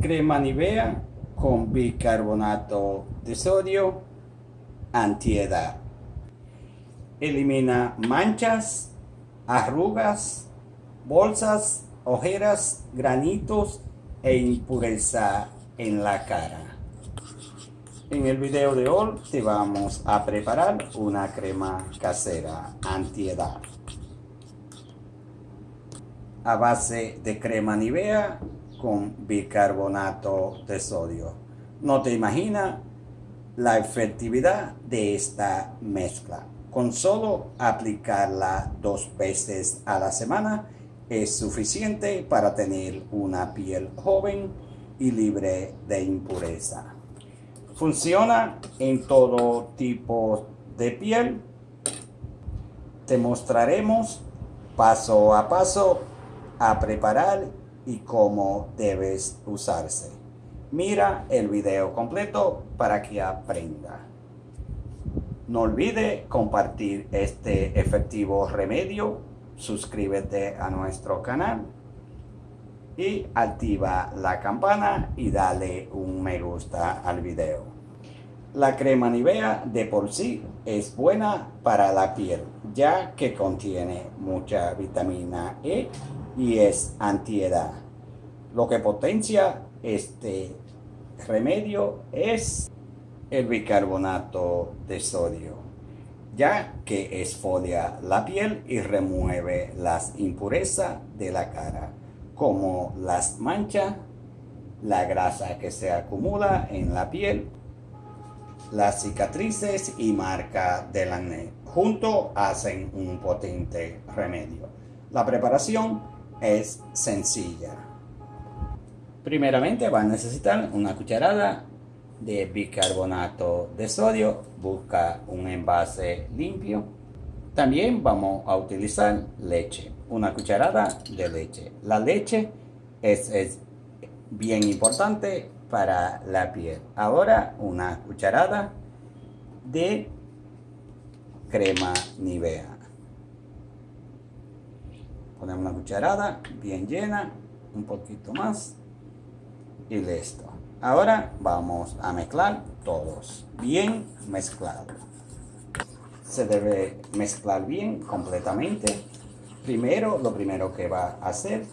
Crema Nivea con bicarbonato de sodio antiedad. Elimina manchas, arrugas, bolsas, ojeras, granitos e impureza en la cara. En el video de hoy te vamos a preparar una crema casera antiedad a base de crema Nivea con bicarbonato de sodio. No te imaginas la efectividad de esta mezcla. Con solo aplicarla dos veces a la semana es suficiente para tener una piel joven y libre de impureza. Funciona en todo tipo de piel. Te mostraremos paso a paso a preparar y cómo debes usarse. Mira el video completo para que aprenda. No olvide compartir este efectivo remedio, suscríbete a nuestro canal y activa la campana y dale un me gusta al video. La crema Nivea de por sí es buena para la piel, ya que contiene mucha vitamina E y es antiedad. Lo que potencia este remedio es el bicarbonato de sodio, ya que esfolia la piel y remueve las impurezas de la cara como las manchas, la grasa que se acumula en la piel, las cicatrices y marca del acné. Juntos hacen un potente remedio. La preparación es sencilla. Primeramente va a necesitar una cucharada de bicarbonato de sodio. Busca un envase limpio. También vamos a utilizar leche una cucharada de leche. La leche es, bien importante para la piel. Ahora una cucharada de crema Nivea. Ponemos una cucharada bien llena, un poquito más y listo. Ahora vamos a mezclar todos, bien mezclado. Se debe mezclar bien completamente Primero, lo primero que va a hacer,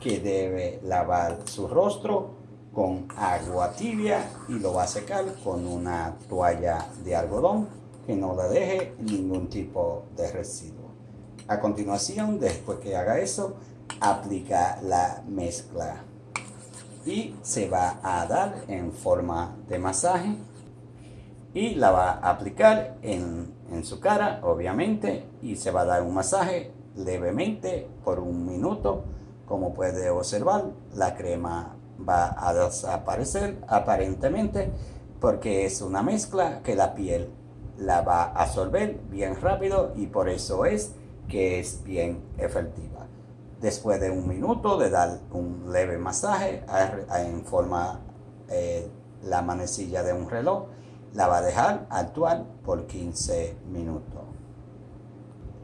que debe lavar su rostro con agua tibia y lo va a secar con una toalla de algodón que no le deje ningún tipo de residuo. A continuación, después que haga eso, aplica la mezcla y se va a dar en forma de masaje y la va a aplicar en, en su cara, obviamente, y se va a dar un masaje levemente por un minuto. Como puede observar, la crema va a desaparecer aparentemente porque es una mezcla que la piel la va a absorber bien rápido y por eso es que es bien efectiva. Después de un minuto de dar un leve masaje en forma eh, la manecilla de un reloj, la va a dejar actuar por 15 minutos.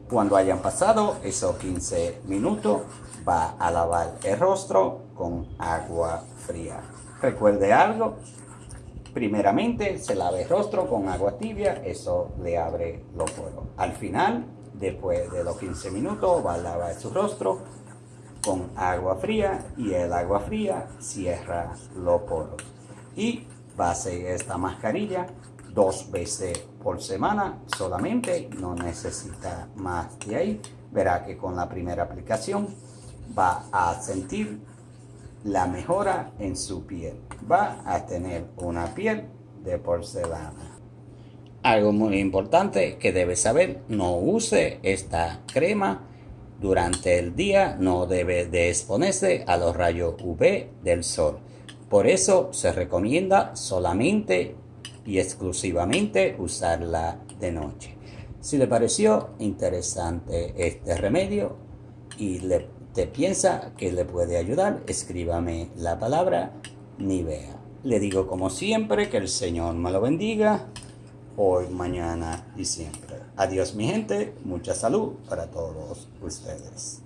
Cuando hayan pasado esos 15 minutos, va a lavar el rostro con agua fría. Recuerde algo, primeramente se lave el rostro con agua tibia, eso le abre los poros. Al final, después de los 15 minutos, va a lavar su rostro con agua fría y el agua fría cierra los poros. Y va a hacer esta mascarilla dos veces por semana solamente, no necesita más de ahí. Verá que con la primera aplicación va a sentir la mejora en su piel. Va a tener una piel de porcelana. Algo muy importante que debe saber, no use esta crema durante el día, no debe de exponerse a los rayos UV del sol. Por eso se recomienda solamente y exclusivamente usarla de noche. Si le pareció interesante este remedio y le, te piensa que le puede ayudar, escríbame la palabra Nivea. Le digo como siempre que el Señor me lo bendiga hoy, mañana y siempre. Adiós mi gente, mucha salud para todos ustedes.